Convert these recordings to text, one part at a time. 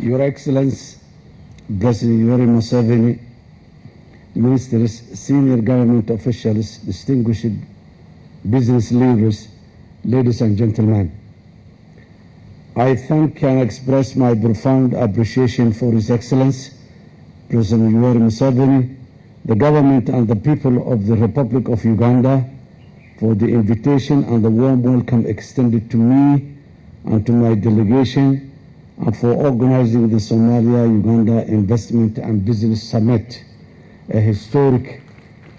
Your Excellency, President Yoweri Museveni, ministers, senior government officials, distinguished business leaders, ladies and gentlemen. I thank and express my profound appreciation for His Excellency, President Yoweri Museveni, the government and the people of the Republic of Uganda for the invitation and the warm welcome extended to me and to my delegation for organizing the Somalia-Uganda Investment and Business Summit, a historic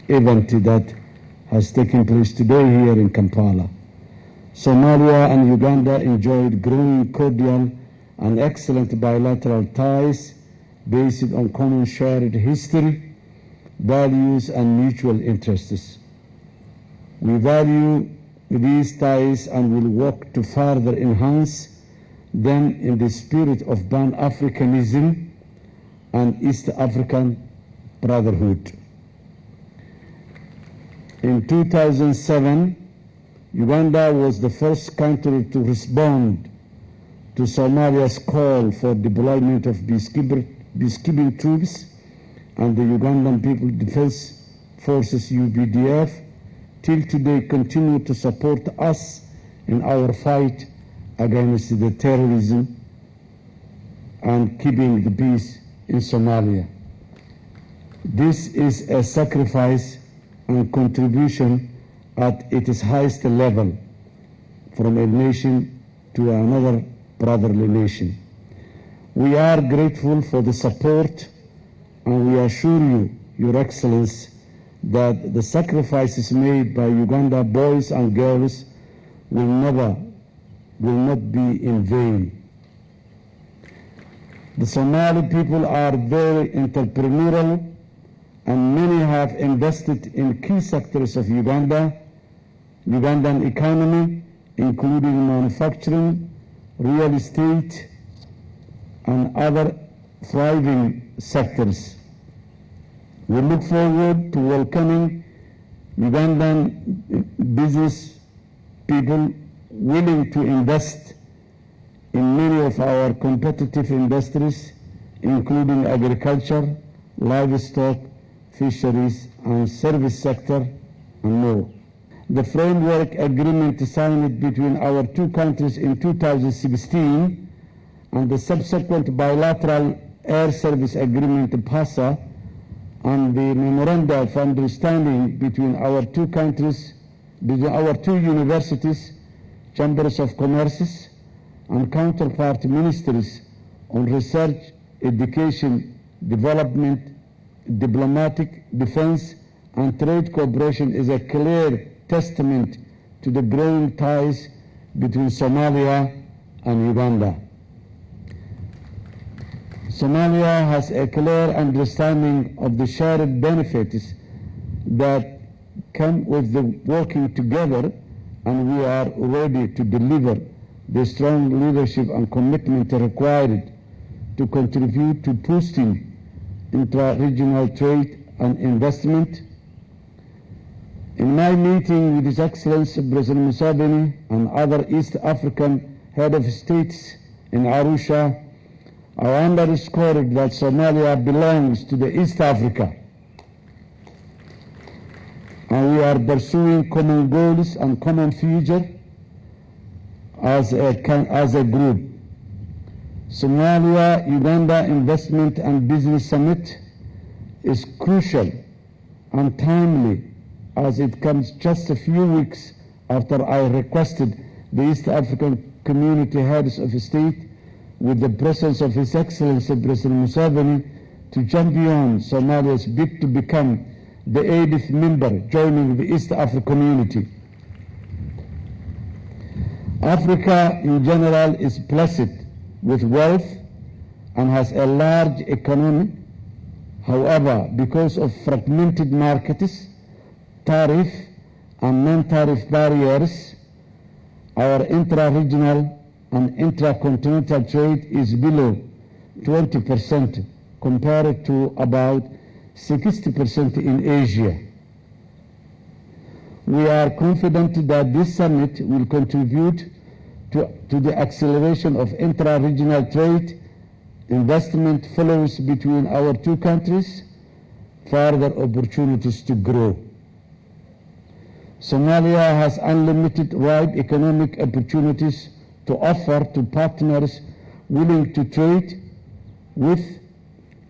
event that has taken place today here in Kampala. Somalia and Uganda enjoyed growing cordial and excellent bilateral ties based on common shared history, values, and mutual interests. We value these ties and will work to further enhance them in the spirit of Pan-Africanism and East African brotherhood. In 2007, Uganda was the first country to respond to Somalia's call for deployment of peacekeeping troops and the Ugandan People Defense Forces UPDF till today continue to support us in our fight against the terrorism and keeping the peace in Somalia. This is a sacrifice and contribution at its highest level from a nation to another brotherly nation. We are grateful for the support and we assure you, Your Excellency, that the sacrifices made by Uganda boys and girls will never, will not be in vain. The Somali people are very entrepreneurial and many have invested in key sectors of Uganda, Ugandan economy, including manufacturing, real estate, and other thriving sectors. We look forward to welcoming Ugandan business people willing to invest in many of our competitive industries, including agriculture, livestock, fisheries, and service sector, and more. The framework agreement signed between our two countries in 2016 and the subsequent bilateral air service agreement BASA and the memoranda of understanding between our two countries, between our two universities, chambers of commerce, and counterpart ministries on research, education, development, diplomatic, defense, and trade cooperation is a clear testament to the growing ties between Somalia and Uganda. Somalia has a clear understanding of the shared benefits that come with the working together and we are ready to deliver the strong leadership and commitment required to contribute to boosting intra-regional trade and investment. In my meeting with His Excellency President Museveni and other East African head of states in Arusha, I underscored that Somalia belongs to the East Africa. And we are pursuing common goals and common future as a, as a group. Somalia Uganda Investment and Business Summit is crucial and timely as it comes just a few weeks after I requested the East African community heads of state with the presence of His Excellency President Museveni to champion Somalia's bid to become the 80th member joining the East Africa community. Africa in general is blessed with wealth and has a large economy. However, because of fragmented markets, tariff and non-tariff barriers, our intra-regional and intra-continental trade is below 20% compared to about 60% in Asia. We are confident that this summit will contribute to, to the acceleration of intra-regional trade, investment flows between our two countries, further opportunities to grow. Somalia has unlimited wide economic opportunities to offer to partners willing to trade with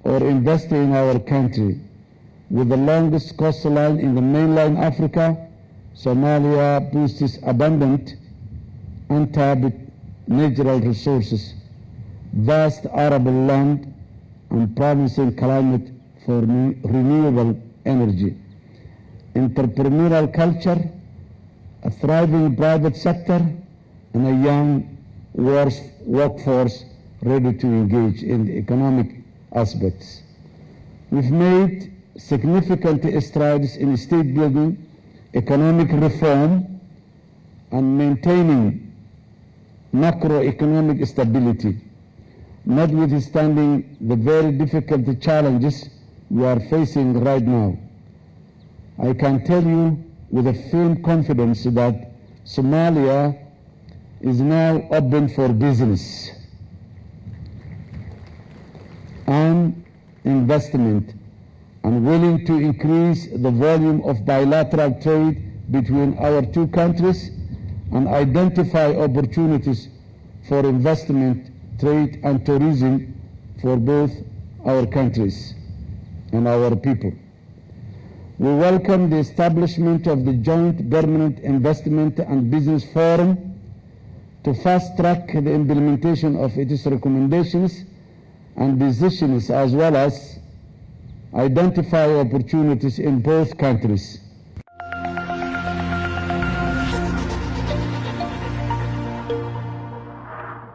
or invest in our country. With the longest coastline in the mainland Africa, Somalia boasts abundant, untapped natural resources, vast arable land, and promising climate for re- renewable energy, entrepreneurial culture, a thriving private sector, and a young work- workforce ready to engage in the economic aspects. We've made significant strides in state building, economic reform, and maintaining macroeconomic stability, notwithstanding the very difficult challenges we are facing right now. I can tell you with a firm confidence that Somalia is now open for business and investment and willing to increase the volume of bilateral trade between our two countries and identify opportunities for investment, trade, and tourism for both our countries and our people. We welcome the establishment of the Joint Permanent Investment and Business Forum to fast track the implementation of its recommendations and decisions as well as identify opportunities in both countries.